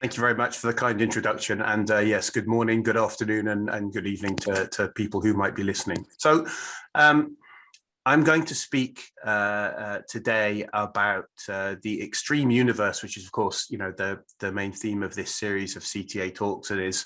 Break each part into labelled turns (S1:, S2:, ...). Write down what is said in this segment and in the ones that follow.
S1: Thank you very much for the kind introduction. And uh, yes, good morning, good afternoon, and, and good evening to, to people who might be listening. So um, I'm going to speak uh, uh, today about uh, the extreme universe, which is, of course, you know, the, the main theme of this series of CTA talks and is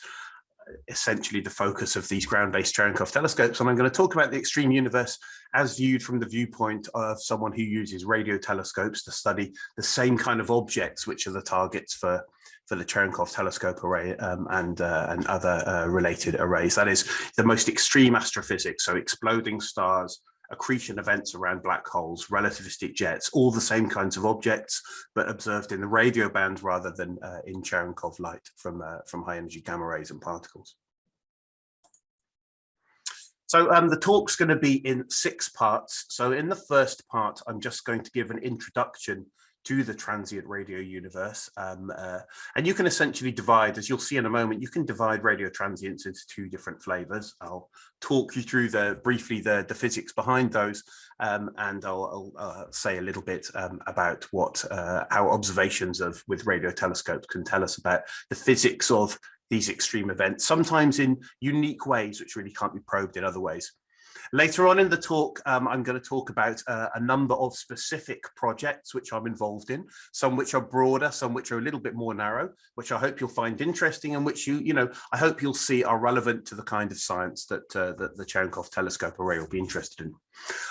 S1: essentially the focus of these ground-based Cherenkov telescopes. And I'm going to talk about the extreme universe as viewed from the viewpoint of someone who uses radio telescopes to study the same kind of objects, which are the targets for for the Cherenkov telescope array um, and uh, and other uh, related arrays. That is the most extreme astrophysics, so exploding stars, accretion events around black holes, relativistic jets, all the same kinds of objects, but observed in the radio band rather than uh, in Cherenkov light from, uh, from high energy gamma rays and particles. So um, the talk's going to be in six parts. So in the first part, I'm just going to give an introduction to the transient radio universe. Um, uh, and you can essentially divide, as you'll see in a moment, you can divide radio transients into two different flavors. I'll talk you through the briefly the, the physics behind those, um, and I'll, I'll uh, say a little bit um, about what uh, our observations of with radio telescopes can tell us about the physics of these extreme events, sometimes in unique ways, which really can't be probed in other ways. Later on in the talk, um, I'm going to talk about uh, a number of specific projects which I'm involved in, some which are broader, some which are a little bit more narrow, which I hope you'll find interesting and which you, you know, I hope you'll see are relevant to the kind of science that, uh, that the Cherenkov telescope array will be interested in.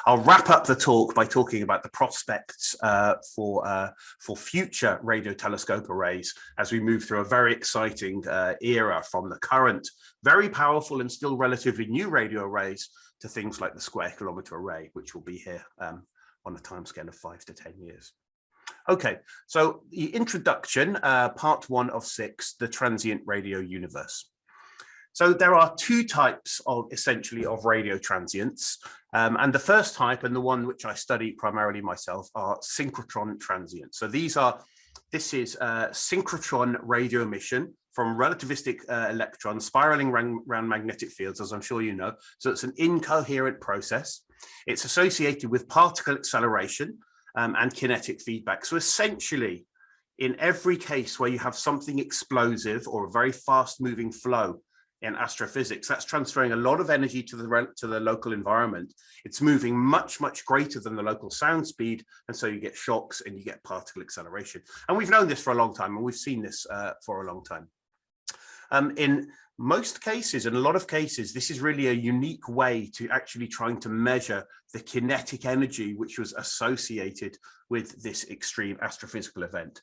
S1: I'll wrap up the talk by talking about the prospects uh, for, uh, for future radio telescope arrays as we move through a very exciting uh, era from the current very powerful and still relatively new radio arrays to things like the square kilometer array, which will be here um, on a timescale of five to 10 years. Okay, so the introduction, uh, part one of six, the transient radio universe. So there are two types of essentially of radio transients. Um, and the first type and the one which I study primarily myself are synchrotron transients. So these are, this is a synchrotron radio emission from relativistic uh, electrons spiraling around, magnetic fields, as I'm sure you know. So it's an incoherent process. It's associated with particle acceleration um, and kinetic feedback. So essentially, in every case where you have something explosive or a very fast moving flow in astrophysics, that's transferring a lot of energy to the, to the local environment. It's moving much, much greater than the local sound speed. And so you get shocks and you get particle acceleration. And we've known this for a long time and we've seen this uh, for a long time. Um, in most cases, in a lot of cases, this is really a unique way to actually trying to measure the kinetic energy which was associated with this extreme astrophysical event.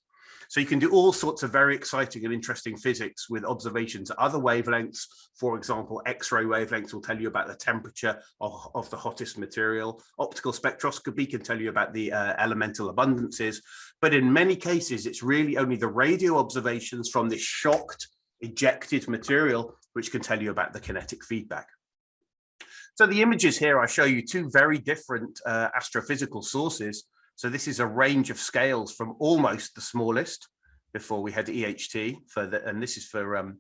S1: So you can do all sorts of very exciting and interesting physics with observations at other wavelengths. For example, X-ray wavelengths will tell you about the temperature of, of, the hottest material. Optical spectroscopy can tell you about the uh, elemental abundances. But in many cases, it's really only the radio observations from this shocked ejected material, which can tell you about the kinetic feedback. So the images here, I show you two very different uh, astrophysical sources. So this is a range of scales from almost the smallest before we had EHT for the, and this is for um,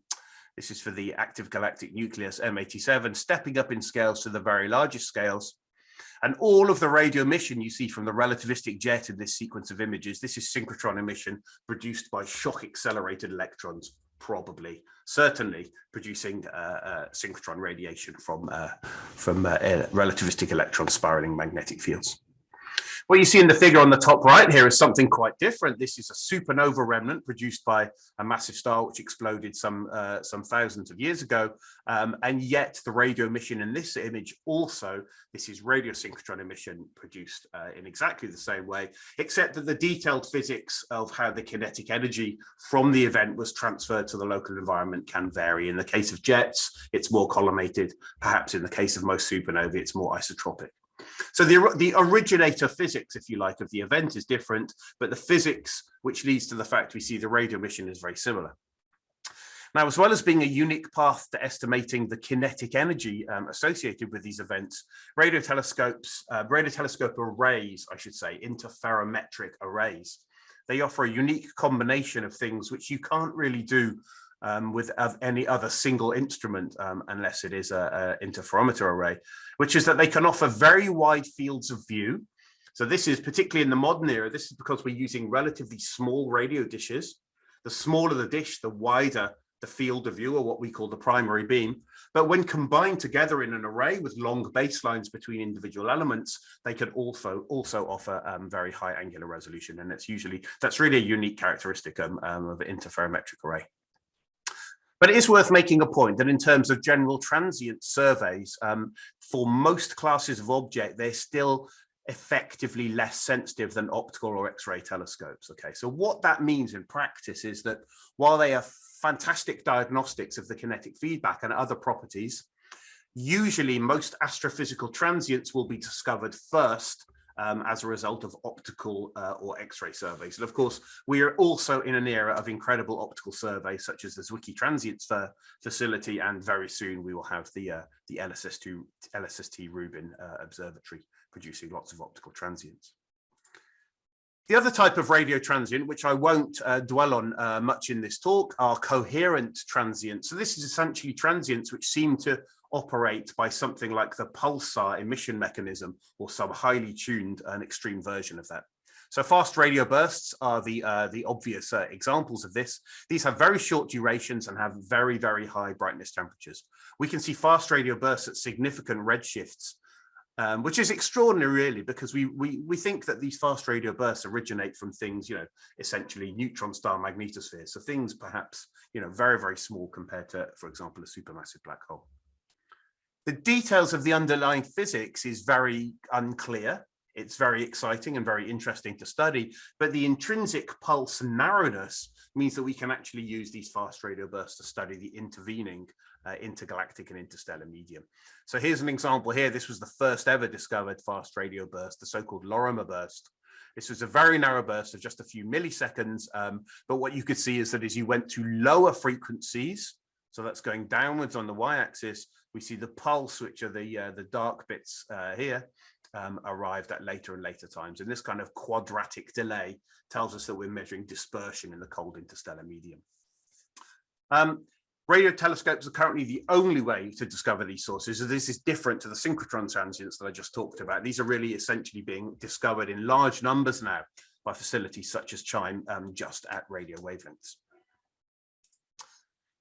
S1: this is for the active galactic nucleus M87, stepping up in scales to the very largest scales. And all of the radio emission you see from the relativistic jet in this sequence of images, this is synchrotron emission produced by shock accelerated electrons probably, certainly producing uh, uh, synchrotron radiation from, uh, from uh, relativistic electron spiraling magnetic fields. What you see in the figure on the top right here is something quite different. This is a supernova remnant produced by a massive star which exploded some uh, some thousands of years ago. Um, and yet the radio emission in this image also, this is radio synchrotron emission produced uh, in exactly the same way, except that the detailed physics of how the kinetic energy from the event was transferred to the local environment can vary. In the case of jets, it's more collimated. Perhaps in the case of most supernovae, it's more isotropic. So the, the originator physics, if you like, of the event is different, but the physics which leads to the fact we see the radio emission is very similar. Now, as well as being a unique path to estimating the kinetic energy um, associated with these events, radio telescopes, uh, radio telescope arrays, I should say, interferometric arrays, they offer a unique combination of things which you can't really do um, with any other single instrument um, unless it is an interferometer array, which is that they can offer very wide fields of view. So this is particularly in the modern era, this is because we're using relatively small radio dishes. The smaller the dish, the wider the field of view or what we call the primary beam. But when combined together in an array with long baselines between individual elements, they could also also offer um, very high angular resolution. And it's usually, that's really a unique characteristic um, um, of an interferometric array. But it is worth making a point that in terms of general transient surveys, um, for most classes of object, they're still effectively less sensitive than optical or X-ray telescopes. Okay, so what that means in practice is that while they are fantastic diagnostics of the kinetic feedback and other properties, usually most astrophysical transients will be discovered first um, as a result of optical uh, or X-ray surveys. And of course, we are also in an era of incredible optical surveys, such as the Zwicky Transients facility, and very soon we will have the uh, the LSS2 LSST Rubin uh, Observatory producing lots of optical transients. The other type of radio transient, which I won't uh, dwell on uh, much in this talk, are coherent transients. So this is essentially transients which seem to operate by something like the pulsar emission mechanism or some highly tuned and extreme version of that. So fast radio bursts are the uh, the obvious uh, examples of this. These have very short durations and have very, very high brightness temperatures. We can see fast radio bursts at significant redshifts um, which is extraordinary really because we, we we think that these fast radio bursts originate from things you know essentially neutron star magnetospheres so things perhaps you know very very small compared to for example a supermassive black hole the details of the underlying physics is very unclear it's very exciting and very interesting to study but the intrinsic pulse narrowness means that we can actually use these fast radio bursts to study the intervening uh, intergalactic and interstellar medium. So here's an example here. This was the first ever discovered fast radio burst, the so-called Lorimer burst. This was a very narrow burst of just a few milliseconds. Um, but what you could see is that as you went to lower frequencies, so that's going downwards on the y-axis, we see the pulse, which are the, uh, the dark bits uh, here, um, arrived at later and later times. And this kind of quadratic delay tells us that we're measuring dispersion in the cold interstellar medium. Um, Radio telescopes are currently the only way to discover these sources. So this is different to the synchrotron transients that I just talked about. These are really essentially being discovered in large numbers now by facilities such as CHIME um, just at radio wavelengths.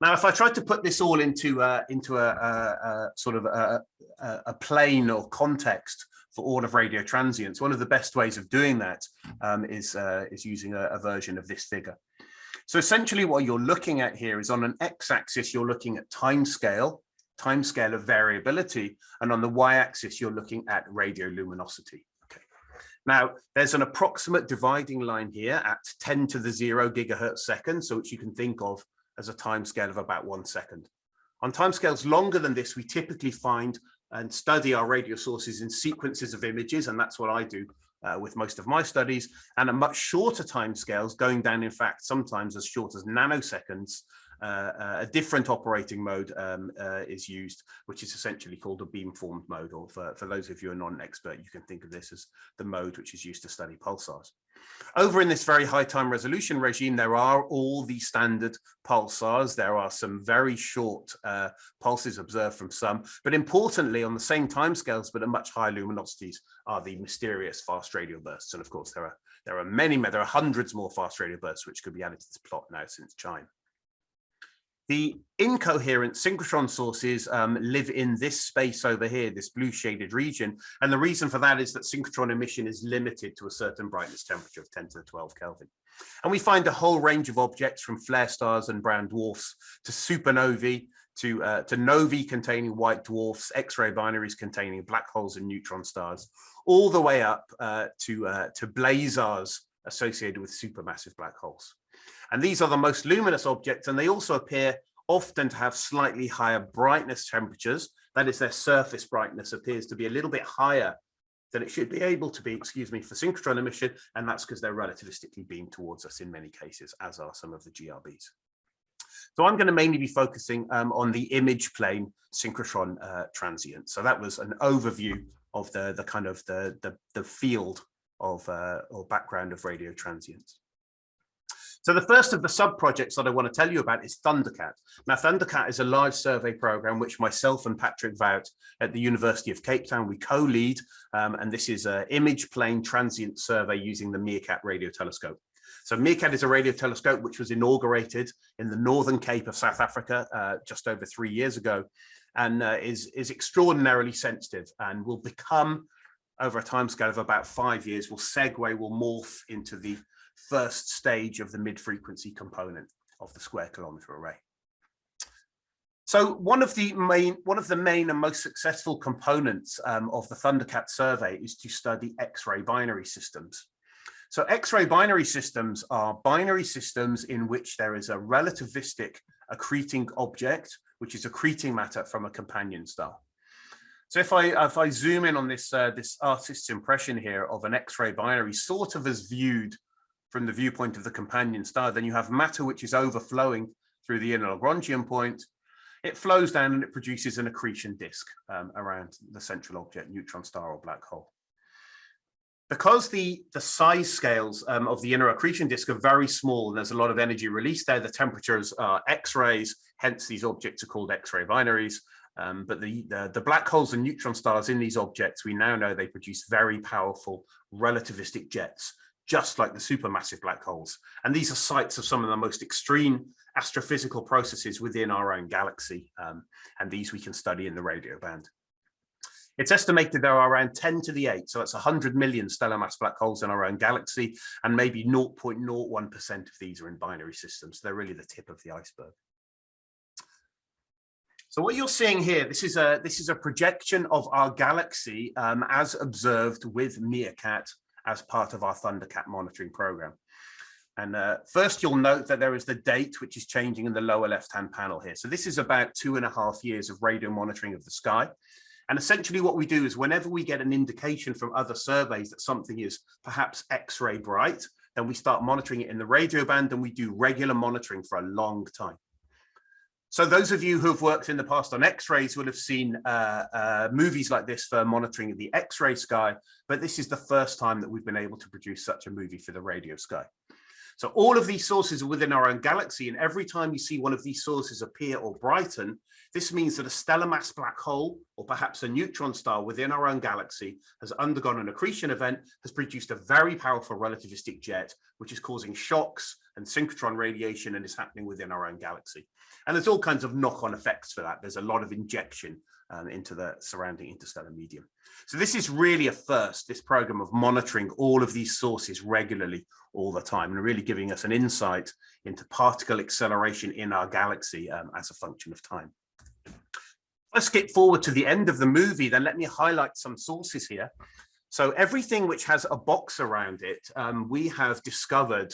S1: Now, if I tried to put this all into uh, into a, a, a, sort of a, a, plane or context for all of radio transients, one of the best ways of doing that um, is uh, is using a, version of this figure. So essentially what you're looking at here is on an x-axis, you're looking at time scale, time scale of variability, and on the y-axis, you're looking at radioluminosity. Okay. Now, there's an approximate dividing line here at 10 to the 0 gigahertz second, so which you can think of as a time scale of about one second. On timescales longer than this, we typically find and study our radio sources in sequences of images, and that's what I do uh, with most of my studies and at much shorter timescales going down in fact sometimes as short as nanoseconds a different operating mode um, uh, is used, which is essentially called a beamformed mode, or for, for those of you who are non-expert, you can think of this as the mode which is used to study pulsars. Over in this very high time resolution regime, there are all the standard pulsars. There are some very short uh, pulses observed from some, but importantly, on the same timescales, but at much higher luminosities, are the mysterious fast radio bursts. And of course, there are there are many, there are hundreds more fast radio bursts which could be added to this plot now since CHIME. The incoherent synchrotron sources um, live in this space over here, this blue shaded region. And the reason for that is that synchrotron emission is limited to a certain brightness temperature of 10 to the 12 Kelvin. And we find a whole range of objects from flare stars and brown dwarfs to supernovae, to, uh, to novae containing white dwarfs, X-ray binaries containing black holes and neutron stars, all the way up uh, to, uh, to blazars associated with supermassive black holes. And these are the most luminous objects, and they also appear often to have slightly higher brightness temperatures. That is, their surface brightness appears to be a little bit higher than it should be able to be, excuse me, for synchrotron emission, and that's because they're relativistically beamed towards us in many cases, as are some of the GRBs. So I'm going to mainly be focusing um, on the image plane synchrotron uh, transient. So that was an overview of the, the kind of the, the, the field of uh, or background of radio transients. So the first of the sub-projects that I want to tell you about is ThunderKAT. Now, ThunderKAT is a large survey program which myself and Patrick Woudt at the University of Cape Town, we co-lead, um, and this is an image plane transient survey using the MeerKAT radio telescope. So MeerKAT is a radio telescope which was inaugurated in the Northern Cape of South Africa uh, just over three years ago and uh, is, is extraordinarily sensitive and will become over a timescale of about five years, will segue, will morph into the first stage of the mid-frequency component of the square kilometer array. So one of the main one of the main and most successful components um, of the ThunderKAT survey is to study X-ray binary systems. So X-ray binary systems are binary systems in which there is a relativistic accreting object, which is accreting matter from a companion star. So if I if I zoom in on this uh, this artist's impression here of an X-ray binary, sort of as viewed from the viewpoint of the companion star, then you have matter which is overflowing through the inner Lagrangian point. It flows down and it produces an accretion disk um, around the central object, neutron star or black hole. Because the, the size scales um, of the inner accretion disk are very small and there's a lot of energy released there, the temperatures are X-rays, hence these objects are called X-ray binaries. Um, but the, the, the, black holes and neutron stars in these objects, we now know they produce very powerful relativistic jets just like the supermassive black holes. And these are sites of some of the most extreme astrophysical processes within our own galaxy. Um, and these we can study in the radio band. It's estimated there are around 10 to the 8, so that's 100 million stellar mass black holes in our own galaxy, and maybe 0.01% of these are in binary systems. So They're really the tip of the iceberg. So what you're seeing here, this is a this is a projection of our galaxy um, as observed with MeerKAT as part of our ThunderKAT monitoring program. And uh, first, you'll note that there is the date, which is changing in the lower left-hand panel here. So this is about two and a half years of radio monitoring of the sky. And essentially what we do is whenever we get an indication from other surveys that something is perhaps X-ray bright, then we start monitoring it in the radio band and we do regular monitoring for a long time. So those of you who have worked in the past on X-rays will have seen uh, uh, movies like this for monitoring the X-ray sky, but this is the first time that we've been able to produce such a movie for the radio sky. So all of these sources are within our own galaxy, and every time you see one of these sources appear or brighten, this means that a stellar mass black hole, or perhaps a neutron star within our own galaxy, has undergone an accretion event, has produced a very powerful relativistic jet, which is causing shocks and synchrotron radiation and is happening within our own galaxy. And there's all kinds of knock-on effects for that. There's a lot of injection um, into the surrounding interstellar medium. So this is really a first, this program of monitoring all of these sources regularly all the time and really giving us an insight into particle acceleration in our galaxy um, as a function of time. Let's skip forward to the end of the movie, then let me highlight some sources here. So everything which has a box around it, um, we have discovered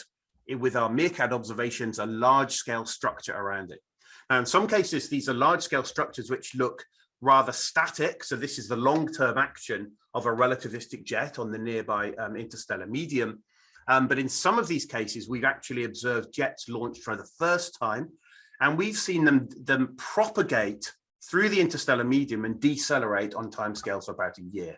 S1: with our MeerKAT observations, a large scale structure around it. Now, in some cases, these are large scale structures which look rather static. So this is the long-term action of a relativistic jet on the nearby um, interstellar medium. Um, but in some of these cases, we've actually observed jets launched for the first time, and we've seen them, them propagate through the interstellar medium and decelerate on timescales of about a year.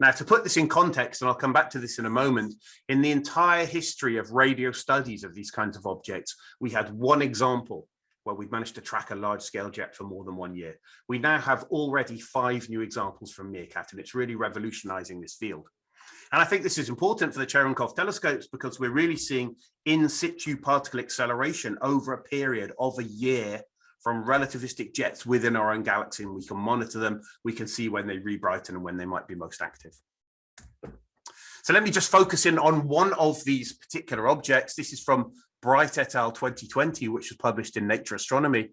S1: Now, to put this in context, and I'll come back to this in a moment, in the entire history of radio studies of these kinds of objects, we had one example where we've managed to track a large scale jet for more than one year. We now have already five new examples from MeerKAT, and it's really revolutionizing this field. And I think this is important for the Cherenkov telescopes because we're really seeing in situ particle acceleration over a period of a year from relativistic jets within our own galaxy and we can monitor them. We can see when they rebrighten and when they might be most active. So let me just focus in on one of these particular objects. This is from Bright et al. 2020, which was published in Nature Astronomy.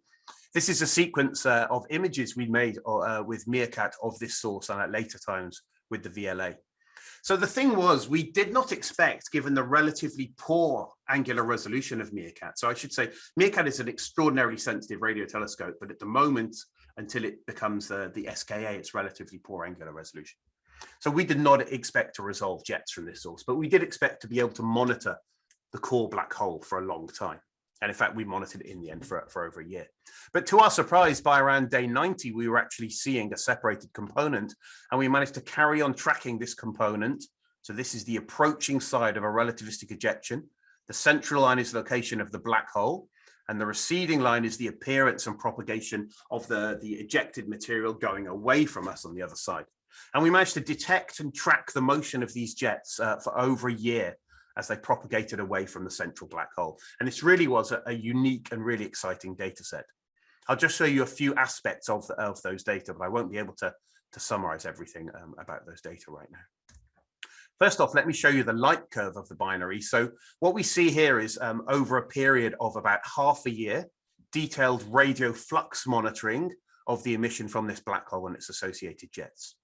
S1: This is a sequence uh, of images we made uh, with MeerKAT of this source and at later times with the VLA. So the thing was, we did not expect, given the relatively poor angular resolution of MeerKAT. So I should say, MeerKAT is an extraordinarily sensitive radio telescope, but at the moment, until it becomes uh, the SKA, it's relatively poor angular resolution. So we did not expect to resolve jets from this source, but we did expect to be able to monitor the core black hole for a long time. And in fact, we monitored it in the end for, for over a year. But to our surprise, by around day 90, we were actually seeing a separated component and we managed to carry on tracking this component. So this is the approaching side of a relativistic ejection. The central line is the location of the black hole, and the receding line is the appearance and propagation of the, the ejected material going away from us on the other side. And we managed to detect and track the motion of these jets uh, for over a year as they propagated away from the central black hole. And this really was a, a unique and really exciting data set. I'll just show you a few aspects of, the, of those data, but I won't be able to, to summarize everything um, about those data right now. First off, let me show you the light curve of the binary. So what we see here is um, over a period of about half a year, detailed radio flux monitoring of the emission from this black hole and its associated jets.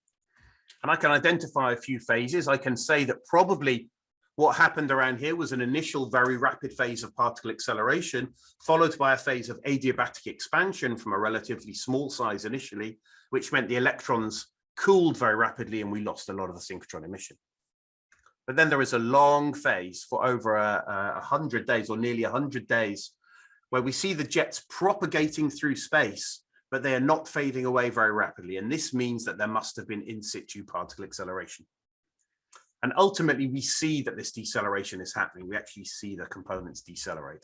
S1: And I can identify a few phases. I can say that probably what happened around here was an initial very rapid phase of particle acceleration, followed by a phase of adiabatic expansion from a relatively small size initially, which meant the electrons cooled very rapidly and we lost a lot of the synchrotron emission. But then there is a long phase for over a, a hundred days or nearly a hundred days where we see the jets propagating through space, but they are not fading away very rapidly. And this means that there must have been in situ particle acceleration. And ultimately, we see that this deceleration is happening. We actually see the components decelerate.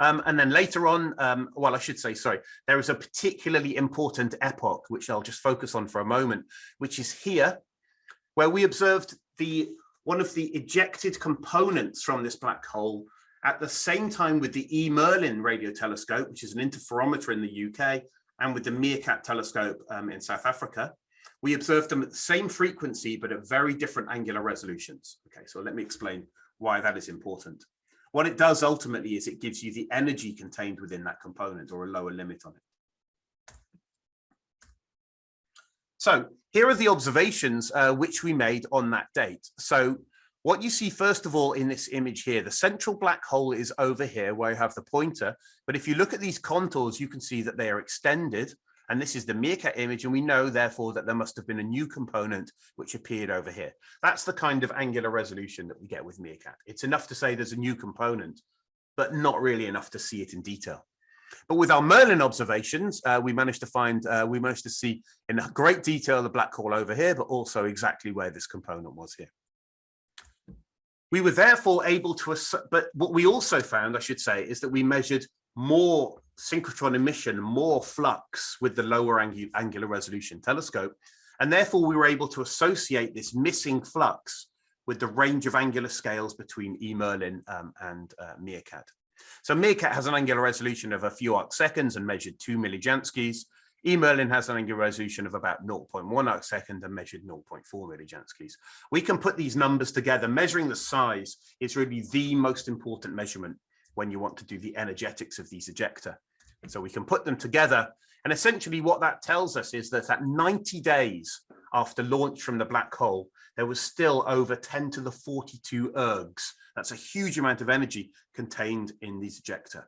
S1: Um, and then later on, um, well, I should say, sorry, there is a particularly important epoch, which I'll just focus on for a moment, which is here, where we observed the one of the ejected components from this black hole at the same time with the E. Merlin radio telescope, which is an interferometer in the UK, and with the MeerKAT telescope um, in South Africa. We observed them at the same frequency, but at very different angular resolutions. Okay, so let me explain why that is important. What it does ultimately is it gives you the energy contained within that component or a lower limit on it. So here are the observations uh, which we made on that date. So what you see first of all in this image here, the central black hole is over here where you have the pointer. But if you look at these contours, you can see that they are extended and this is the MeerKAT image. And we know, therefore, that there must have been a new component which appeared over here. That's the kind of angular resolution that we get with MeerKAT. It's enough to say there's a new component, but not really enough to see it in detail. But with our Merlin observations, uh, we managed to find, uh, we managed to see in great detail the black hole over here, but also exactly where this component was here. We were therefore able to, but what we also found, I should say, is that we measured more synchrotron emission, more flux with the lower angu angular resolution telescope. And therefore we were able to associate this missing flux with the range of angular scales between E. Merlin um, and uh, MeerKAT. So MeerKAT has an angular resolution of a few arc seconds and measured two millijanskis. E. Merlin has an angular resolution of about 0.1 arc second and measured 0.4 millijanskis. We can put these numbers together. Measuring the size is really the most important measurement when you want to do the energetics of these ejecta. So we can put them together. And essentially what that tells us is that at 90 days after launch from the black hole, there was still over 10 to the 42 ergs. That's a huge amount of energy contained in these ejecta.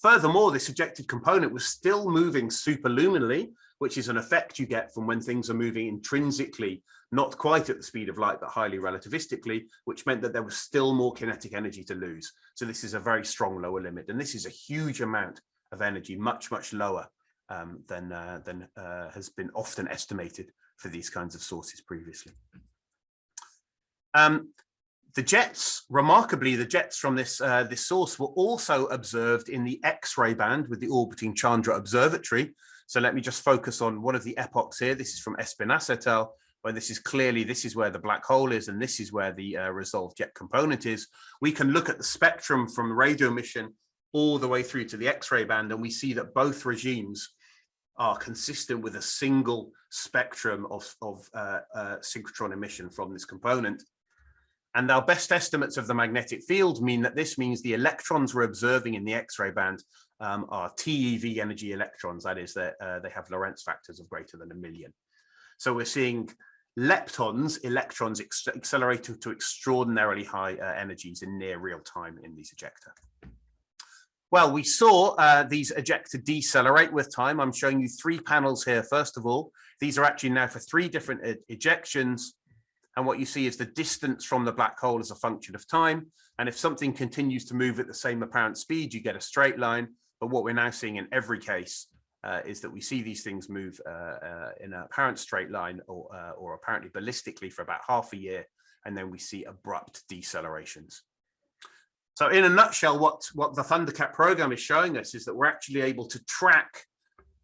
S1: Furthermore, this ejected component was still moving superluminally, which is an effect you get from when things are moving intrinsically, not quite at the speed of light, but highly relativistically, which meant that there was still more kinetic energy to lose. So this is a very strong lower limit. And this is a huge amount of energy, much, much lower um, than, uh, than uh, has been often estimated for these kinds of sources previously. Um, the jets, remarkably, the jets from this, uh, this source were also observed in the X-ray band with the orbiting Chandra Observatory, so let me just focus on one of the epochs here. This is from Espinasse et al., where this is clearly, this is where the black hole is, and this is where the uh, resolved jet component is. We can look at the spectrum from radio emission all the way through to the X-ray band, and we see that both regimes are consistent with a single spectrum of, of uh, uh, synchrotron emission from this component. And our best estimates of the magnetic field mean that this means the electrons we're observing in the X-ray band um, are TeV energy electrons. That is that uh, they have Lorentz factors of greater than a million. So we're seeing leptons, electrons accelerating to extraordinarily high uh, energies in near real time in these ejecta. Well, we saw uh, these ejecta decelerate with time. I'm showing you three panels here. First of all, these are actually now for three different e ejections. And what you see is the distance from the black hole as a function of time. And if something continues to move at the same apparent speed, you get a straight line. But what we're now seeing in every case uh, is that we see these things move uh, uh, in an apparent straight line or, uh, or apparently ballistically for about half a year, and then we see abrupt decelerations. So in a nutshell, what, what the ThunderKAT program is showing us is that we're actually able to track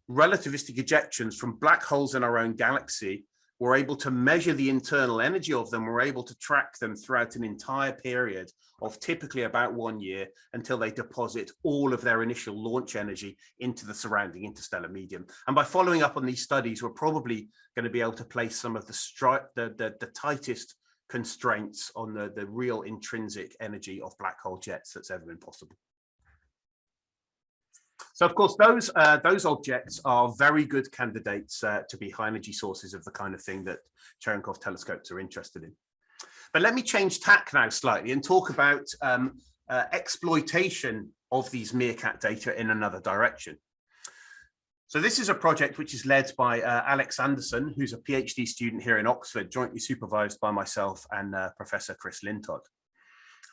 S1: relativistic ejections from black holes in our own galaxy we're able to measure the internal energy of them. We're able to track them throughout an entire period of typically about one year until they deposit all of their initial launch energy into the surrounding interstellar medium. And by following up on these studies, we're probably going to be able to place some of the, the, the, the tightest constraints on the, the real intrinsic energy of black hole jets that's ever been possible. So of course, those uh, those objects are very good candidates uh, to be high energy sources of the kind of thing that Cherenkov telescopes are interested in. But let me change tack now slightly and talk about um, uh, exploitation of these MeerKAT data in another direction. So this is a project which is led by uh, Alex Andersson, who's a PhD student here in Oxford, jointly supervised by myself and uh, Professor Chris Lintott.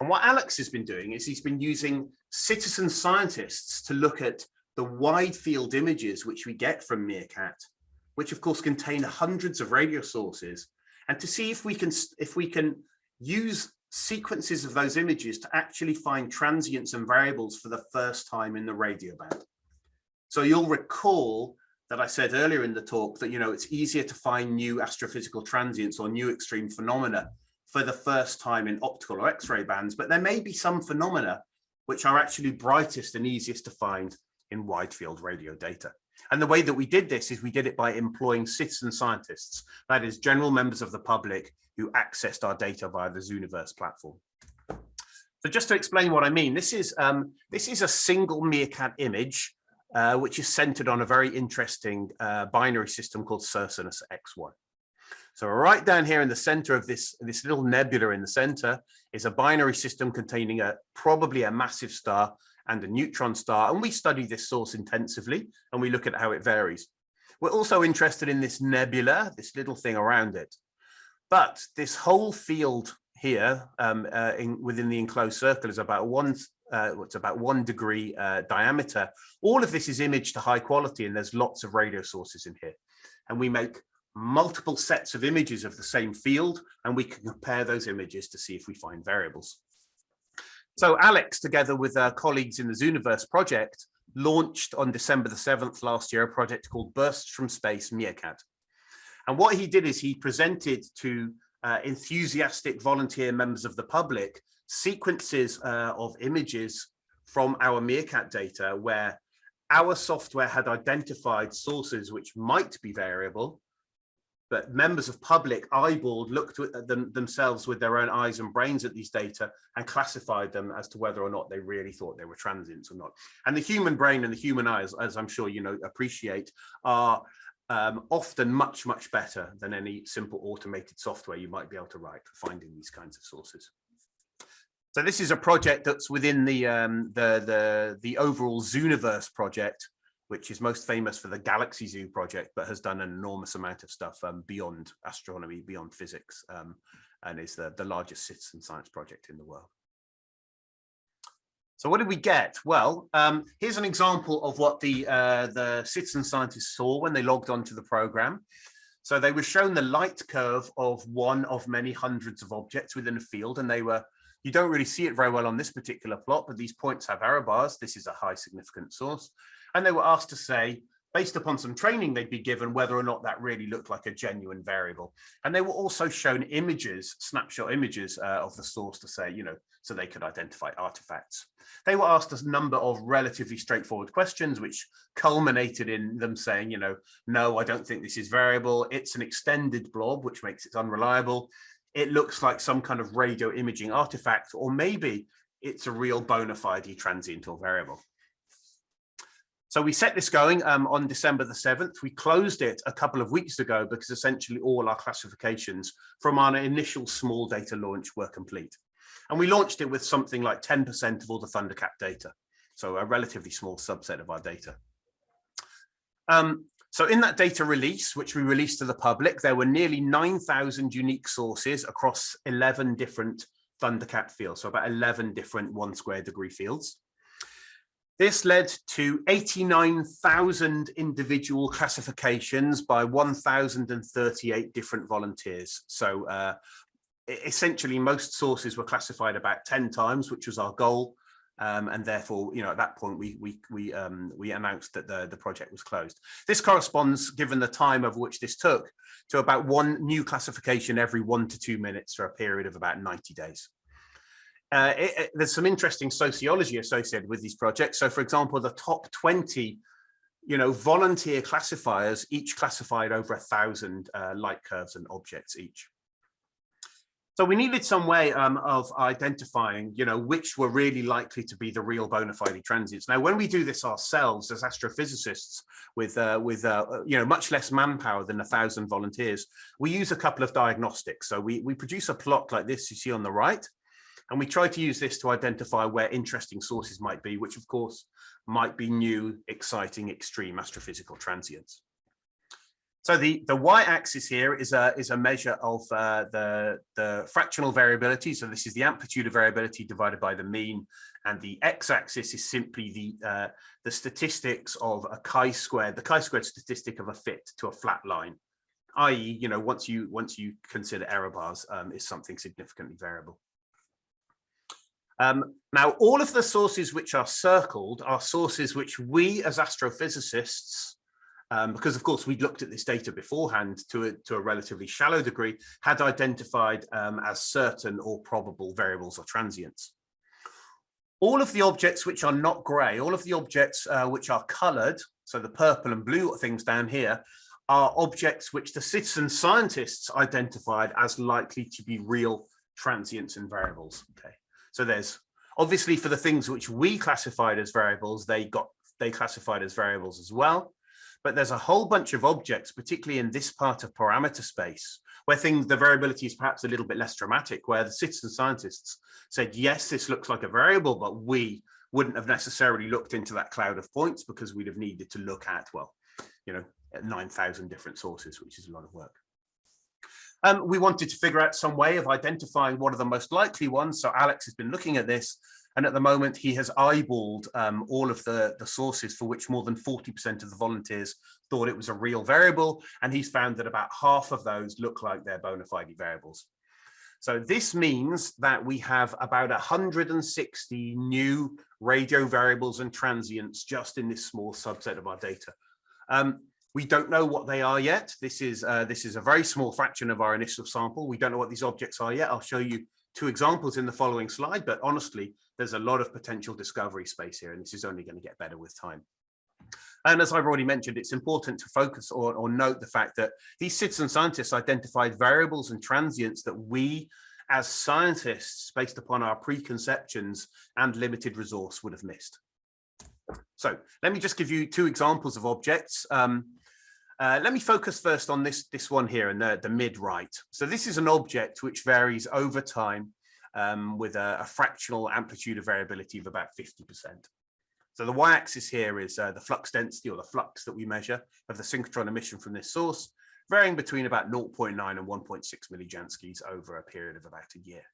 S1: And what Alex has been doing is he's been using citizen scientists to look at the wide field images which we get from MeerKAT, which of course contain hundreds of radio sources, and to see if we can if we can use sequences of those images to actually find transients and variables for the first time in the radio band. So you'll recall that I said earlier in the talk that, you know, it's easier to find new astrophysical transients or new extreme phenomena for the first time in optical or X-ray bands, but there may be some phenomena which are actually brightest and easiest to find in wide field radio data. And the way that we did this is we did it by employing citizen scientists, that is general members of the public who accessed our data via the Zooniverse platform. So just to explain what I mean, this is um, this is a single MeerKAT image, uh, which is centered on a very interesting uh, binary system called Circinus X1. So right down here in the center of this, this little nebula in the center is a binary system containing a probably a massive star and a neutron star. And we study this source intensively and we look at how it varies. We're also interested in this nebula, this little thing around it. But this whole field here um, uh, in, within the enclosed circle is about one uh, what's about one degree uh, diameter. All of this is imaged to high quality and there's lots of radio sources in here. And we make multiple sets of images of the same field and we can compare those images to see if we find variables. So Alex, together with uh, colleagues in the Zooniverse project, launched on December the 7th last year a project called Bursts from Space MeerKAT. And what he did is he presented to uh, enthusiastic volunteer members of the public sequences uh, of images from our MeerKAT data where our software had identified sources which might be variable but members of public eyeballed looked at them themselves with their own eyes and brains at these data and classified them as to whether or not they really thought they were transients or not. And the human brain and the human eyes, as I'm sure you know, appreciate, are um, often much, much better than any simple automated software you might be able to write for finding these kinds of sources. So this is a project that's within the um, the the the overall Zooniverse project, which is most famous for the Galaxy Zoo project, but has done an enormous amount of stuff um, beyond astronomy, beyond physics, um, and is the, the largest citizen science project in the world. So what did we get? Well, um, here's an example of what the, uh, the citizen scientists saw when they logged onto the program. So they were shown the light curve of one of many hundreds of objects within a field, and they were you don't really see it very well on this particular plot, but these points have error bars. This is a high significant source. And they were asked to say, based upon some training they'd be given, whether or not that really looked like a genuine variable. And they were also shown images, snapshot images uh, of the source to say, you know, so they could identify artifacts. They were asked a number of relatively straightforward questions, which culminated in them saying, you know, no, I don't think this is variable. It's an extended blob, which makes it unreliable. It looks like some kind of radio imaging artifact, or maybe it's a real bona fide transient or variable. So we set this going um, on December the 7th. We closed it a couple of weeks ago because essentially all our classifications from our initial small data launch were complete. And we launched it with something like 10% of all the ThunderKAT data. So a relatively small subset of our data. Um, so in that data release, which we released to the public, there were nearly 9,000 unique sources across 11 different ThunderKAT fields. So about 11 different one square degree fields. This led to 89,000 individual classifications by 1,038 different volunteers. So uh, essentially most sources were classified about 10 times, which was our goal. Um, and therefore, you know, at that point, we we we um, we announced that the the project was closed. This corresponds, given the time of which this took, to about one new classification every one to two minutes for a period of about 90 days. Uh, it, it, there's some interesting sociology associated with these projects. So, for example, the top 20, you know, volunteer classifiers each classified over a thousand uh, light curves and objects each. So we needed some way um, of identifying, you know, which were really likely to be the real bona fide transients. Now, when we do this ourselves as astrophysicists with, uh, with uh, you know, much less manpower than a thousand volunteers, we use a couple of diagnostics. So we, we produce a plot like this you see on the right, and we try to use this to identify where interesting sources might be, which of course might be new, exciting, extreme astrophysical transients. So the, the y-axis here is a, is a measure of uh, the, the fractional variability. So this is the amplitude of variability divided by the mean. And the x-axis is simply the, uh, the statistics of a chi-squared, the chi-squared statistic of a fit to a flat line, i.e., you know, once you, once you consider error bars um, is something significantly variable. Um, now, all of the sources which are circled are sources which we as astrophysicists um, because of course we'd looked at this data beforehand to a, to a relatively shallow degree, had identified um, as certain or probable variables or transients. All of the objects which are not grey, all of the objects uh, which are coloured, so the purple and blue things down here, are objects which the citizen scientists identified as likely to be real transients and variables. Okay, so there's obviously for the things which we classified as variables, they got they classified as variables as well but there's a whole bunch of objects, particularly in this part of parameter space, where things, the variability is perhaps a little bit less dramatic, where the citizen scientists said, yes, this looks like a variable, but we wouldn't have necessarily looked into that cloud of points because we'd have needed to look at, well, you know, 9,000 different sources, which is a lot of work. Um, we wanted to figure out some way of identifying what are the most likely ones. So Alex has been looking at this and at the moment, he has eyeballed um, all of the, the sources for which more than 40% of the volunteers thought it was a real variable. And he's found that about half of those look like they're bona fide variables. So this means that we have about 160 new radio variables and transients just in this small subset of our data. Um, we don't know what they are yet. This is uh, this is a very small fraction of our initial sample. We don't know what these objects are yet. I'll show you two examples in the following slide, but honestly, there's a lot of potential discovery space here, and this is only going to get better with time. And as I've already mentioned, it's important to focus or, or note the fact that these citizen scientists identified variables and transients that we as scientists, based upon our preconceptions and limited resource would have missed. So let me just give you two examples of objects. Um, uh, let me focus first on this, this one here in the, the mid right. So this is an object which varies over time um, with a, a, fractional amplitude of variability of about 50%. So the y-axis here is uh, the flux density or the flux that we measure of the synchrotron emission from this source, varying between about 0.9 and 1.6 millijanskis over a period of about a year.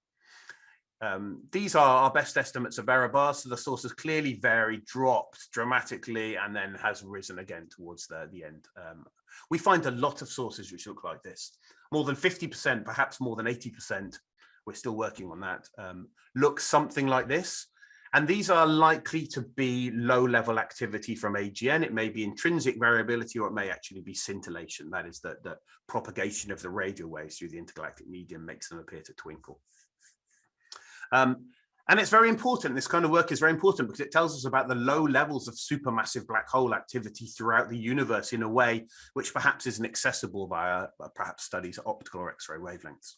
S1: Um, these are our best estimates of error bars. So the source has clearly varied, dropped dramatically, and then has risen again towards the, the end. Um, we find a lot of sources which look like this. More than 50%, perhaps more than 80%, we're still working on that, um, look something like this. And these are likely to be low level activity from AGN. It may be intrinsic variability or it may actually be scintillation. That is that the propagation of the radio waves through the intergalactic medium makes them appear to twinkle. Um, and it's very important, this kind of work is very important because it tells us about the low levels of supermassive black hole activity throughout the universe in a way which perhaps isn't accessible via uh, perhaps studies at optical or X-ray wavelengths.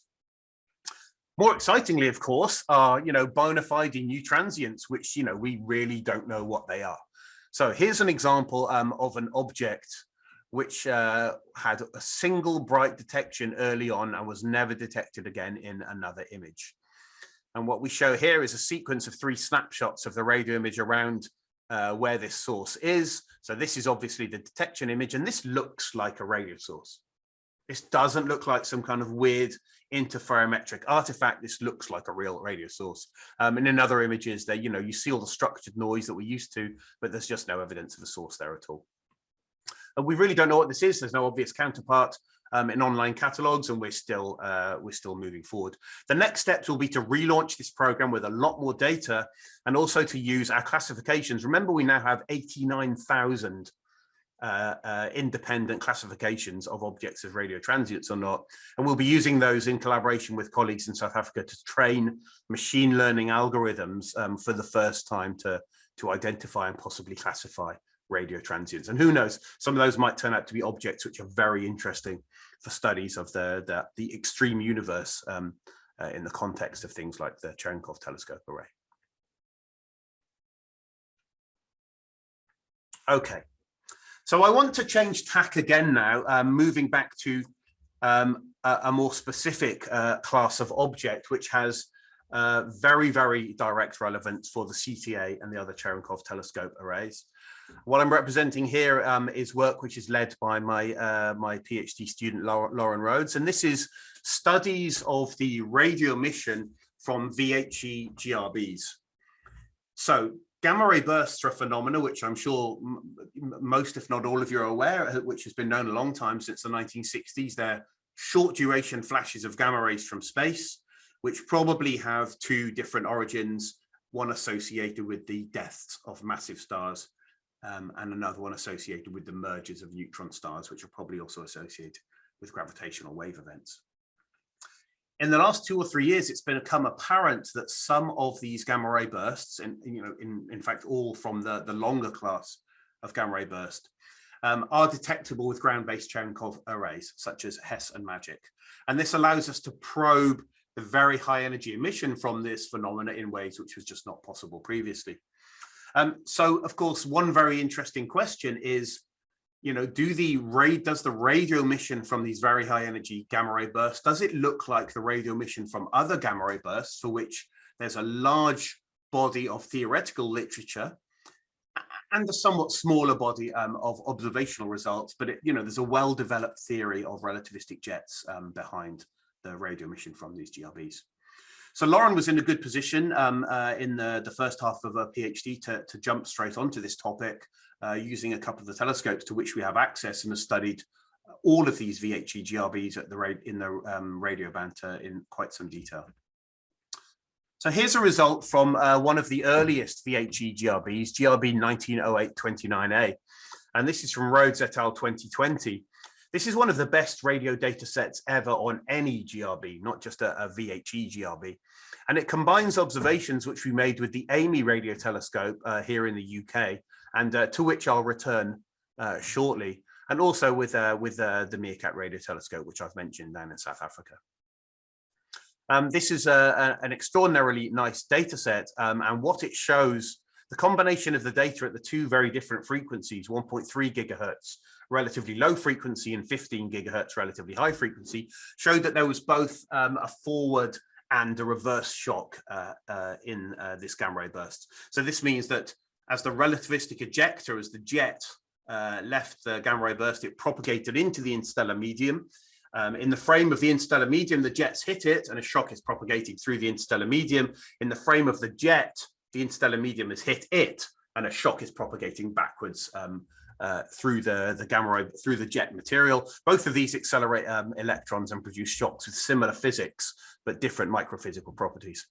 S1: More excitingly, of course, are, you know, bona fide new transients, which, you know, we really don't know what they are. So here's an example um, of an object which uh, had a single bright detection early on and was never detected again in another image. And what we show here is a sequence of three snapshots of the radio image around uh, where this source is. So this is obviously the detection image, and this looks like a radio source. This doesn't look like some kind of weird interferometric artifact. This looks like a real radio source. Um, and in other images, there, you know, you see all the structured noise that we're used to, but there's just no evidence of a source there at all. And we really don't know what this is. There's no obvious counterpart. Um, in online catalogs and we're still uh, we're still moving forward. The next steps will be to relaunch this program with a lot more data and also to use our classifications. Remember, we now have 89,000 uh, uh, independent classifications of objects as radio transients or not. And we'll be using those in collaboration with colleagues in South Africa to train machine learning algorithms um, for the first time to, to identify and possibly classify radio transients. And who knows, some of those might turn out to be objects which are very interesting for studies of the, the, the extreme universe um, uh, in the context of things like the Cherenkov telescope array. Okay, so I want to change tack again now, um, moving back to um, a, a, more specific uh, class of object, which has uh, very, very direct relevance for the CTA and the other Cherenkov telescope arrays. What I'm representing here um, is work which is led by my, uh, my PhD student, Lauren Rhodes, and this is studies of the radio emission from VHE GRBs. So gamma ray bursts are a phenomena which I'm sure most, if not all of you are aware, uh, which has been known a long time since the 1960s. They're short duration flashes of gamma rays from space, which probably have two different origins, one associated with the deaths of massive stars um, and another one associated with the mergers of neutron stars, which are probably also associated with gravitational wave events in the last two or three years, it's become apparent that some of these gamma ray bursts, and you know, in, in fact, all from the, the longer class of gamma ray burst, um, are detectable with ground-based Cherenkov arrays, such as HESS and MAGIC. And this allows us to probe the very high energy emission from this phenomena in ways which was just not possible previously. Um, so, of course, one very interesting question is, you know, do the does the radio emission from these very high energy gamma ray bursts, does it look like the radio emission from other gamma ray bursts for which there's a large body of theoretical literature and a somewhat smaller body um, of observational results, but it, you know, there's a well-developed theory of relativistic jets um, behind the radio emission from these GRBs. So Lauren was in a good position um, uh, in the, the first half of her PhD to, to jump straight onto this topic uh, using a couple of the telescopes to which we have access and has studied all of these VHE GRBs at the in the um, radio banter in quite some detail. So here's a result from uh, one of the earliest VHE GRBs, GRB 1908-29A. And this is from Rhodes et al. 2020. This is one of the best radio data sets ever on any GRB, not just a, a VHE GRB. And it combines observations which we made with the AMI radio telescope uh, here in the UK, and uh, to which I'll return uh, shortly, and also with, uh, with uh, the MeerKAT radio telescope, which I've mentioned down in South Africa. Um, this is a, a, an extraordinarily nice data set, um, and what it shows, the combination of the data at the two very different frequencies, 1.3 gigahertz relatively low frequency and 15 gigahertz relatively high frequency showed that there was both um, a forward and a reverse shock uh, uh, in uh, this gamma ray burst. So this means that as the relativistic ejecta, as the jet uh, left the gamma ray burst, it propagated into the interstellar medium. Um, in the frame of the interstellar medium, the jets hit it and a shock is propagating through the interstellar medium. In the frame of the jet, the interstellar medium has hit it and a shock is propagating backwards um, uh, through the, the gamma ray, through the jet material. Both of these accelerate um, electrons and produce shocks with similar physics, but different microphysical properties.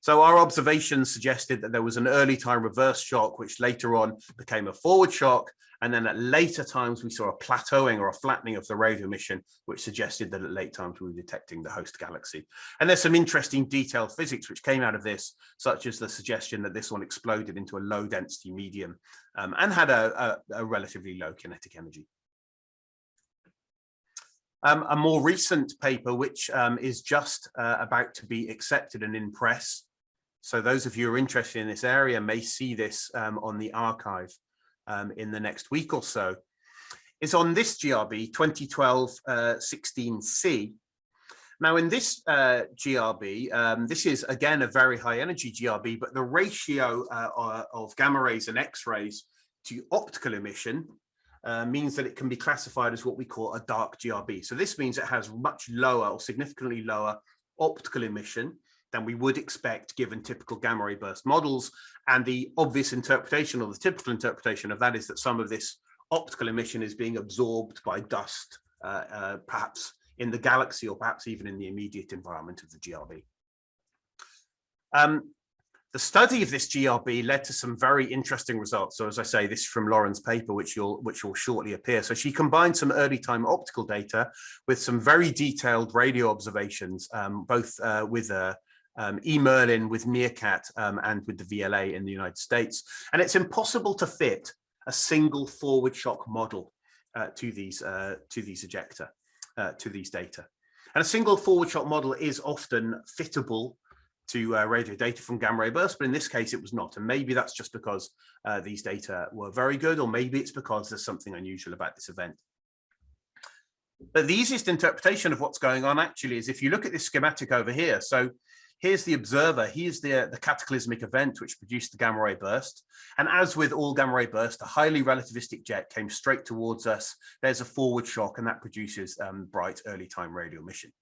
S1: So our observations suggested that there was an early time reverse shock, which later on became a forward shock. And then at later times, we saw a plateauing or a flattening of the radio emission, which suggested that at late times we were detecting the host galaxy. And there's some interesting detailed physics which came out of this, such as the suggestion that this one exploded into a low density medium um, and had a, a, a relatively low kinetic energy. Um, a more recent paper, which um, is just uh, about to be accepted and in press. So those of you who are interested in this area may see this um, on the arXiv um, in the next week or so, is on this GRB 2012-16C. Uh, now in this uh, GRB, um, this is again a very high energy GRB, but the ratio uh, of gamma rays and X-rays to optical emission uh, means that it can be classified as what we call a dark GRB. So this means it has much lower or significantly lower optical emission than we would expect given typical gamma ray burst models. And the obvious interpretation or the typical interpretation of that is that some of this optical emission is being absorbed by dust uh, uh, perhaps in the galaxy or perhaps even in the immediate environment of the GRB. Um, the study of this GRB led to some very interesting results. So as I say, this is from Lauren's paper, which you'll which will shortly appear. So she combined some early time optical data with some very detailed radio observations, um, both uh, with uh, um, e-MERLIN, with MeerKAT, um, and with the VLA in the United States. And it's impossible to fit a single forward shock model uh, to these uh, to these ejecta, uh, to these data. And a single forward shock model is often fittable to uh, radio data from gamma ray bursts, but in this case it was not. And maybe that's just because uh, these data were very good, or maybe it's because there's something unusual about this event. But the easiest interpretation of what's going on actually is if you look at this schematic over here. So here's the observer, here's the, the cataclysmic event which produced the gamma ray burst. And as with all gamma ray bursts, a highly relativistic jet came straight towards us. There's a forward shock and that produces um, bright early time radio emission.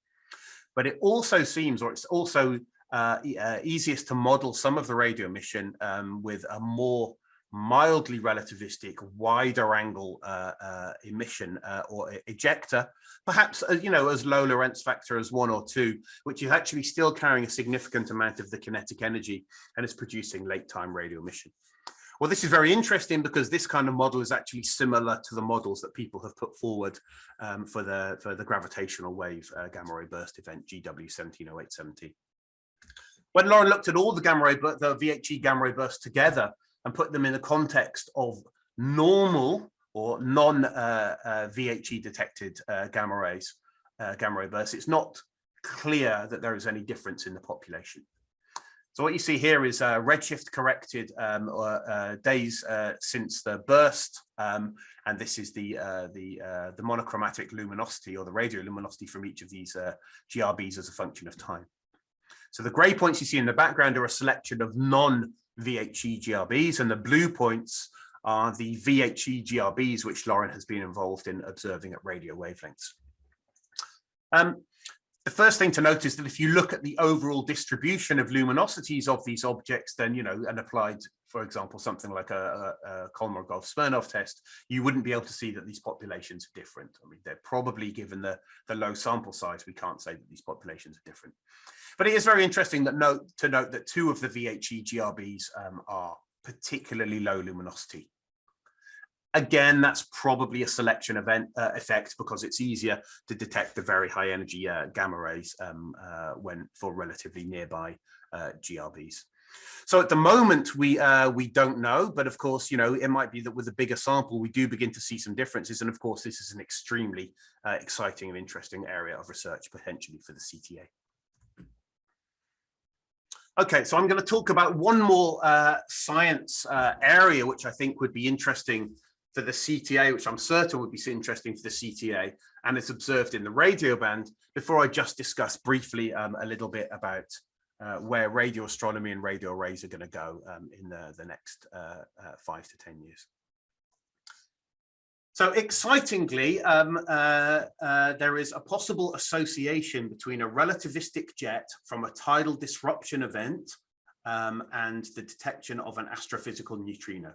S1: But it also seems, or it's also uh, uh, easiest to model some of the radio emission um, with a more mildly relativistic, wider angle uh, uh, emission uh, or ejecta, perhaps, uh, you know, as low Lorentz factor as one or two, which is actually still carrying a significant amount of the kinetic energy and is producing late time radio emission. Well, this is very interesting because this kind of model is actually similar to the models that people have put forward um, for the for the gravitational wave uh, gamma ray burst event GW 170817. When Lauren looked at all the gamma ray, the VHE gamma ray bursts together and put them in the context of normal or non uh, uh, VHE detected uh, gamma rays, uh, gamma ray bursts, it's not clear that there is any difference in the population. So what you see here is uh, redshift corrected um, uh, days since the burst, um, and this is the the the monochromatic luminosity or the radio luminosity from each of these GRBs as a function of time. So the gray points you see in the background are a selection of non-VHE GRBs and the blue points are the VHE GRBs, which Lauren has been involved in observing at radio wavelengths. Um, the first thing to note is that if you look at the overall distribution of luminosities of these objects, then, you know, and applied, for example, something like a, a, a Kolmogorov-Smirnov test, you wouldn't be able to see that these populations are different. I mean, they're probably given the, the low sample size, we can't say that these populations are different. But it is very interesting that note to note that two of the VHE GRBs um, are particularly low luminosity. Again, that's probably a selection event uh, effect because it's easier to detect the very high energy uh, gamma rays um, uh, when for relatively nearby uh, GRBs. So at the moment, we uh, we don't know, but of course, you know, it might be that with a bigger sample, we do begin to see some differences. And of course, this is an extremely uh, exciting and interesting area of research potentially for the CTA. Okay, so I'm going to talk about one more uh, science uh, area, which I think would be interesting for the CTA, which I'm certain would be interesting for the CTA, and it's observed in the radio band, before I just discuss briefly um, a little bit about uh, where radio astronomy and radio arrays are going to go um, in the, the next uh, uh, five to 10 years. So excitingly, um, uh, uh, there is a possible association between a relativistic jet from a tidal disruption event um, and the detection of an astrophysical neutrino.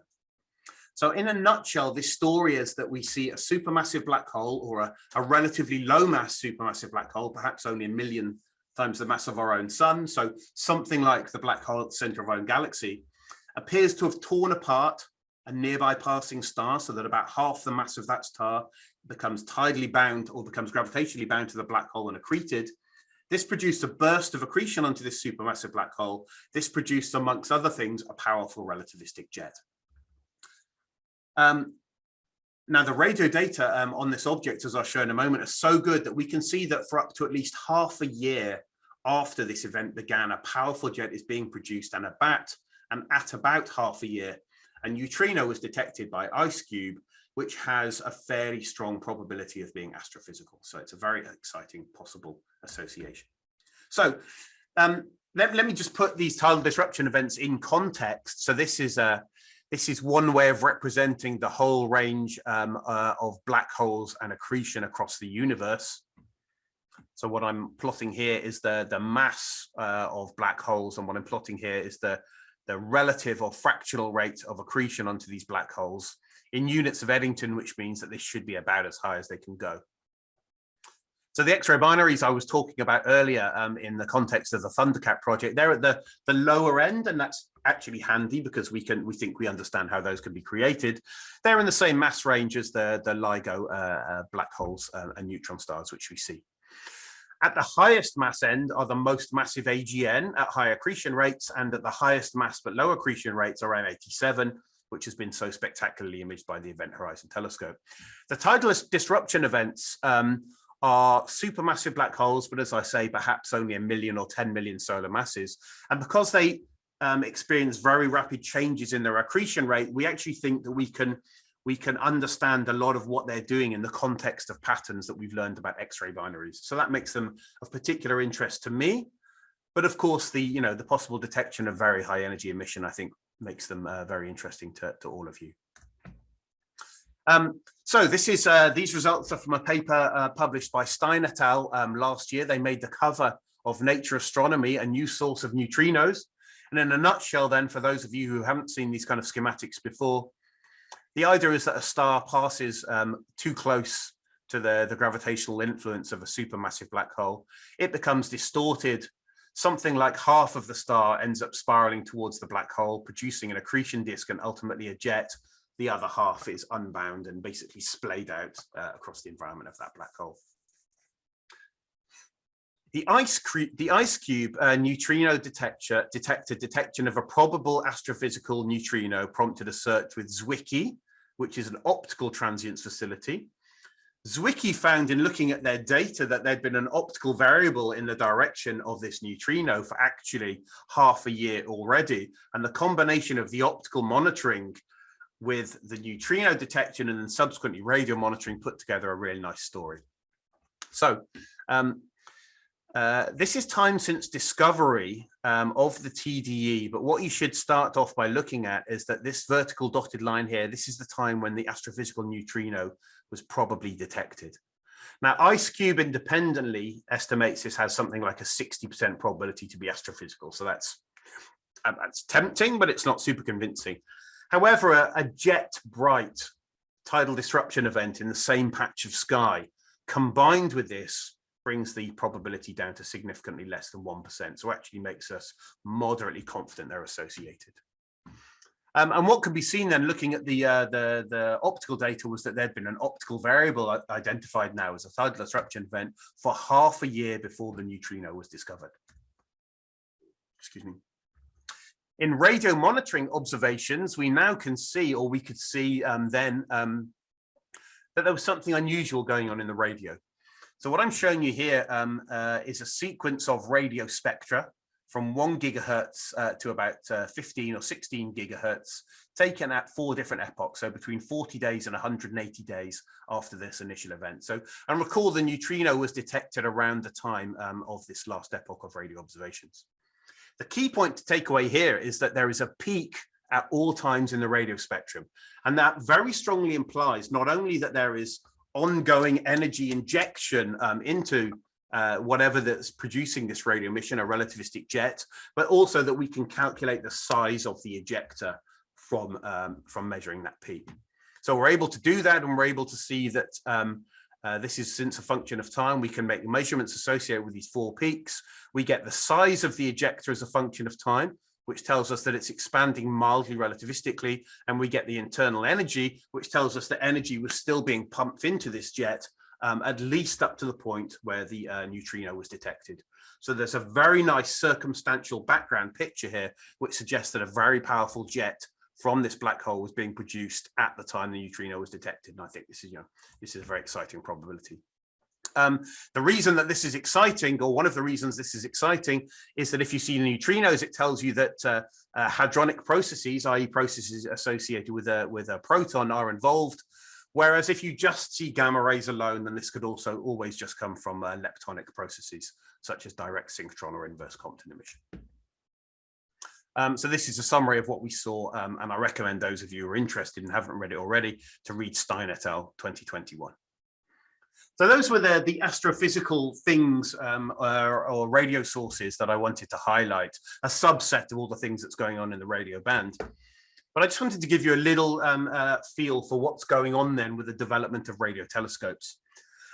S1: So in a nutshell, this story is that we see a supermassive black hole or a, a relatively low mass supermassive black hole, perhaps only a million times the mass of our own sun. So something like the black hole at the center of our own galaxy appears to have torn apart a nearby passing star so that about half the mass of that star becomes tidally bound or becomes gravitationally bound to the black hole and accreted. This produced a burst of accretion onto this supermassive black hole. This produced, amongst other things, a powerful relativistic jet. Um, now, the radio data um, on this object, as I'll show in a moment, are so good that we can see that for up to at least half a year after this event began, a powerful jet is being produced and about and at about half a year, a neutrino was detected by IceCube, which has a fairly strong probability of being astrophysical. So it's a very exciting possible association. So um, let, let me just put these tidal disruption events in context. So this is a this is one way of representing the whole range um, uh, of black holes and accretion across the universe. So what I'm plotting here is the, the mass uh, of black holes, and what I'm plotting here is the the relative or fractional rate of accretion onto these black holes in units of Eddington, which means that this should be about as high as they can go. So the X-ray binaries I was talking about earlier um, in the context of the ThunderKAT project, they're at the, the lower end, and that's actually handy because we can we think we understand how those can be created. They're in the same mass range as the, the LIGO uh, uh, black holes uh, and neutron stars, which we see. At the highest mass end are the most massive AGN at high accretion rates, and at the highest mass but low accretion rates are M87, which has been so spectacularly imaged by the Event Horizon Telescope. The tidal disruption events um, are supermassive black holes, but as I say, perhaps only a million or 10 million solar masses. And because they um, experience very rapid changes in their accretion rate, we actually think that we can we can understand a lot of what they're doing in the context of patterns that we've learned about X-ray binaries. So that makes them of particular interest to me. But of course, the you know the possible detection of very high energy emission, I think, makes them uh, very interesting to, to all of you. Um, so this is uh, these results are from a paper uh, published by Stein et al. Um, last year. They made the cover of Nature Astronomy, a new source of neutrinos. And in a nutshell, then, for those of you who haven't seen these kind of schematics before, the idea is that a star passes um, too close to the, the gravitational influence of a supermassive black hole. It becomes distorted. Something like half of the star ends up spiraling towards the black hole, producing an accretion disk and ultimately a jet the other half is unbound and basically splayed out uh, across the environment of that black hole. The ice, the IceCube uh, neutrino detector detected detection of a probable astrophysical neutrino prompted a search with Zwicky, which is an optical transients facility. Zwicky found in looking at their data that there'd been an optical variable in the direction of this neutrino for actually half a year already. And the combination of the optical monitoring with the neutrino detection and then subsequently radio monitoring put together a really nice story. So um, uh, this is time since discovery um, of the TDE, but what you should start off by looking at is that this vertical dotted line here, this is the time when the astrophysical neutrino was probably detected. Now, IceCube independently estimates this has something like a 60% probability to be astrophysical. So that's, uh, that's tempting, but it's not super convincing. However, a, a jet bright tidal disruption event in the same patch of sky combined with this brings the probability down to significantly less than 1%. So actually makes us moderately confident they're associated. Um, and what can be seen then looking at the, uh, the, the optical data was that there'd been an optical variable identified now as a tidal disruption event for half a year before the neutrino was discovered. Excuse me. In radio monitoring observations, we now can see, or we could see um, then, um, that there was something unusual going on in the radio. So what I'm showing you here um, uh, is a sequence of radio spectra from one gigahertz uh, to about uh, 15 or 16 gigahertz, taken at four different epochs, so between 40 days and 180 days after this initial event. So, and recall the neutrino was detected around the time um, of this last epoch of radio observations. The key point to take away here is that there is a peak at all times in the radio spectrum. And that very strongly implies not only that there is ongoing energy injection um, into uh, whatever that's producing this radio emission, a relativistic jet, but also that we can calculate the size of the ejecta from, um, from measuring that peak. So we're able to do that and we're able to see that um, uh, this is since a function of time, we can make measurements associated with these four peaks. We get the size of the ejecta as a function of time, which tells us that it's expanding mildly relativistically, and we get the internal energy, which tells us that energy was still being pumped into this jet, um, at least up to the point where the uh, neutrino was detected. So there's a very nice circumstantial background picture here, which suggests that a very powerful jet from this black hole was being produced at the time the neutrino was detected. And I think this is, you know, this is a very exciting probability. Um, the reason that this is exciting, or one of the reasons this is exciting, is that if you see neutrinos, it tells you that uh, uh, hadronic processes, i.e. processes associated with a, with a proton are involved. Whereas if you just see gamma rays alone, then this could also always just come from uh, leptonic processes, such as direct synchrotron or inverse Compton emission. Um, so this is a summary of what we saw, um, and I recommend those of you who are interested and haven't read it already to read Stein et al. 2021. So those were the, the astrophysical things um, or, or, radio sources that I wanted to highlight, a subset of all the things that's going on in the radio band. But I just wanted to give you a little um, uh, feel for what's going on then with the development of radio telescopes.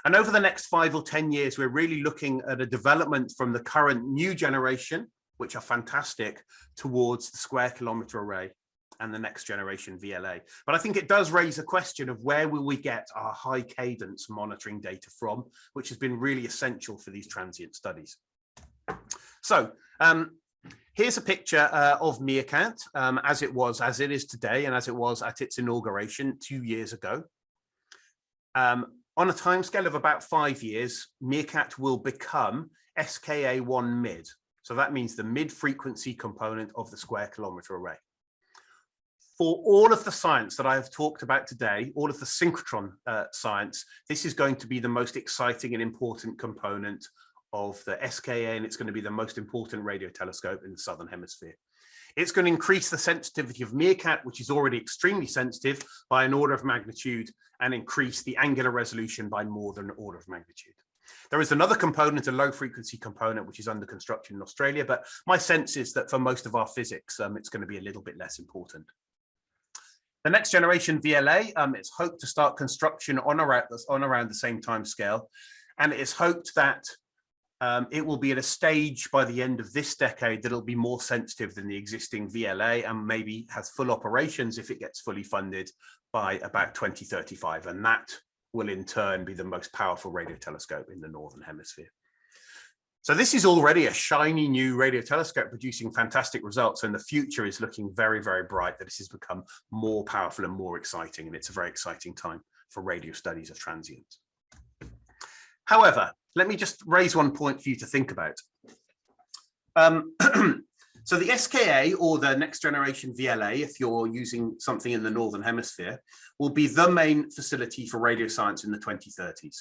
S1: And over the next five or 10 years, we're really looking at a development from the current new generation, which are fantastic, towards the square kilometre array and the next generation VLA. But I think it does raise a question of where will we get our high cadence monitoring data from, which has been really essential for these transient studies. So um, here's a picture uh, of MeerKAT um, as it was, as it is today, and as it was at its inauguration two years ago. Um, on a timescale of about five years, MeerKAT will become SKA1 mid. So that means the mid frequency component of the square kilometre array for all of the science that I have talked about today, all of the synchrotron uh, science, this is going to be the most exciting and important component of the SKA, and it's going to be the most important radio telescope in the Southern Hemisphere. It's going to increase the sensitivity of MeerKAT, which is already extremely sensitive, by an order of magnitude, and increase the angular resolution by more than an order of magnitude. There is another component, a low frequency component, which is under construction in Australia, but my sense is that for most of our physics, um, it's going to be a little bit less important. The next generation VLA, um, it's hoped to start construction on around, on around the same time scale. And it is hoped that um, it will be at a stage by the end of this decade that it'll be more sensitive than the existing VLA and maybe has full operations if it gets fully funded by about 2035. And that will in turn be the most powerful radio telescope in the Northern Hemisphere. So this is already a shiny new radio telescope producing fantastic results and the future is looking very, very bright that this has become more powerful and more exciting and it's a very exciting time for radio studies of transients. However, let me just raise one point for you to think about. Um, so the SKA or the next generation VLA, if you're using something in the Northern Hemisphere, will be the main facility for radio science in the 2030s.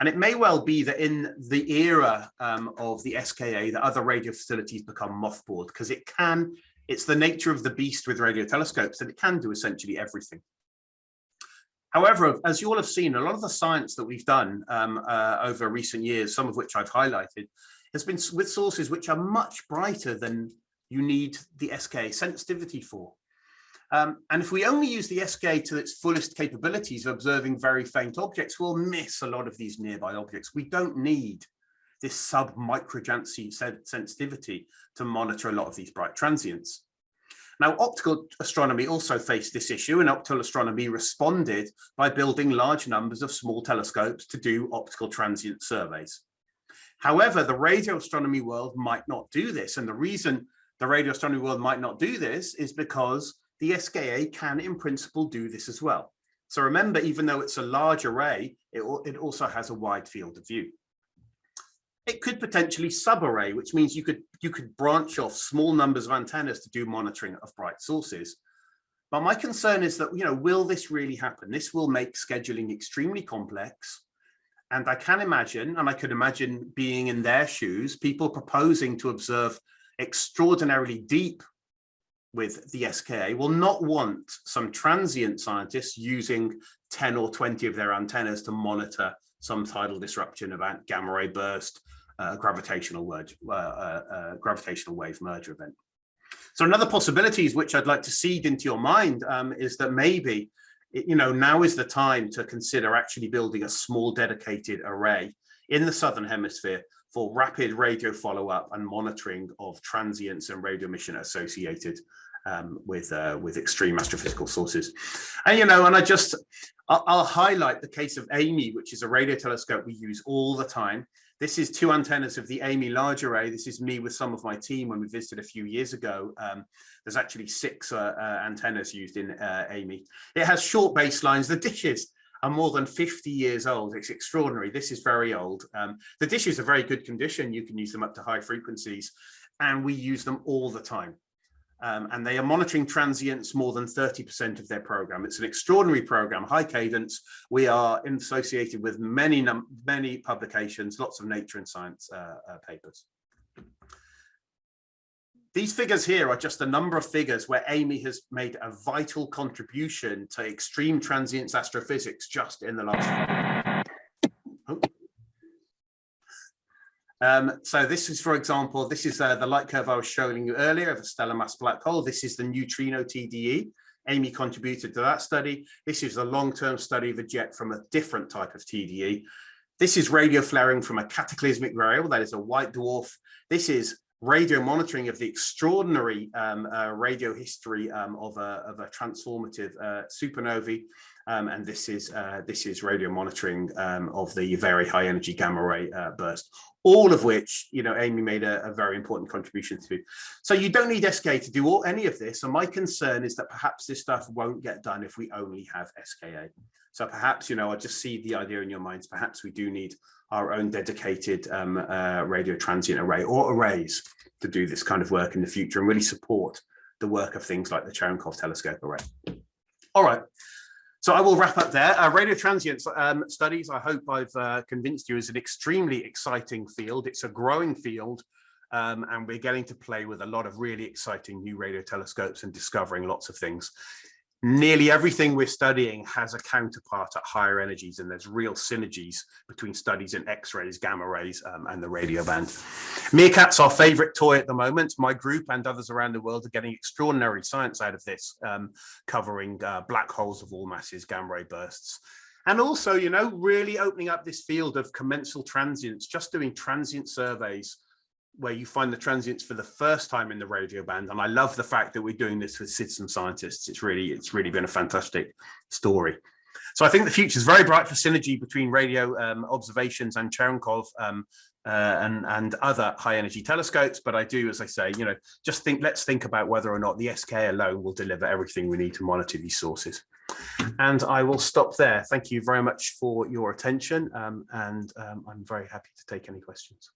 S1: And it may well be that in the era um, of the SKA, that other radio facilities become mothballed because it can, it's the nature of the beast with radio telescopes that it can do essentially everything. However, as you all have seen, a lot of the science that we've done um, uh, over recent years, some of which I've highlighted, has been with sources which are much brighter than you need the SKA sensitivity for. Um, and if we only use the SK to its fullest capabilities of observing very faint objects, we'll miss a lot of these nearby objects. We don't need this sub-microjansky sensitivity to monitor a lot of these bright transients. Now, optical astronomy also faced this issue and optical astronomy responded by building large numbers of small telescopes to do optical transient surveys. However, the radio astronomy world might not do this. And the reason the radio astronomy world might not do this is because the SKA can in principle do this as well. So remember, even though it's a large array, it, it also has a wide field of view. It could potentially subarray, which means you could, you could branch off small numbers of antennas to do monitoring of bright sources. But my concern is that, you know, will this really happen? This will make scheduling extremely complex. And I can imagine, and I could imagine being in their shoes, people proposing to observe extraordinarily deep with the SKA will not want some transient scientists using 10 or 20 of their antennas to monitor some tidal disruption about gamma ray burst, uh, gravitational, word, uh, uh, uh, gravitational wave merger event. So another possibilities which I'd like to seed into your mind um, is that maybe, you know, now is the time to consider actually building a small dedicated array in the Southern hemisphere for rapid radio follow-up and monitoring of transients and radio emission associated um, with uh, with extreme astrophysical sources. And you know, and I just I'll, I'll, highlight the case of AMI, which is a radio telescope we use all the time. This is two antennas of the AMI large array. This is me with some of my team when we visited a few years ago. Um, there's actually six uh, uh, antennas used in uh, AMI. It has short baselines. The dishes are more than 50 years old. It's extraordinary. This is very old. Um, the dishes are very good condition. You can use them up to high frequencies and we use them all the time. Um, and they are monitoring transients more than 30% of their program. It's an extraordinary program, high cadence. We are associated with many, many publications, lots of nature and science uh, uh, papers. These figures here are just a number of figures where AMI has made a vital contribution to extreme transients astrophysics just in the last Um, so this is, for example, this is uh, the light curve I was showing you earlier of a stellar mass black hole. This is the neutrino TDE. AMI contributed to that study. This is a long-term study of a jet from a different type of TDE. This is radio flaring from a cataclysmic variable, that is a white dwarf. This is radio monitoring of the extraordinary um, uh, radio history um, of, a, of a transformative uh, supernovae. Um, and this is uh, this is radio monitoring um, of the very high energy gamma ray uh, burst, all of which you know AMI made a, a, very important contribution to. So you don't need SKA to do all, any of this. And my concern is that perhaps this stuff won't get done if we only have SKA. So perhaps you know I just see the idea in your minds. Perhaps we do need our own dedicated um, uh, radio transient array or arrays to do this kind of work in the future and really support the work of things like the Cherenkov telescope array. All right. So I will wrap up there. Uh, radio transient um, studies, I hope I've uh, convinced you, is an extremely exciting field. It's a growing field, um, and we're getting to play with a lot of really exciting new radio telescopes and discovering lots of things nearly everything we're studying has a counterpart at higher energies and there's real synergies between studies in x-rays gamma rays um, and the radio band. MeerKAT's our favorite toy at the moment. My group and others around the world are getting extraordinary science out of this um, covering uh, black holes of all masses gamma ray bursts and also you know really opening up this field of commensal transients just doing transient surveys where you find the transients for the first time in the radio band. And I love the fact that we're doing this with citizen scientists. It's really, it's really been a fantastic story. So I think the future is very bright for synergy between radio um, observations and Cherenkov um, uh, and, and other high energy telescopes. But I do, as I say, you know, just think, let's think about whether or not the SK alone will deliver everything we need to monitor these sources. And I will stop there. Thank you very much for your attention. Um, and um, I'm very happy to take any questions.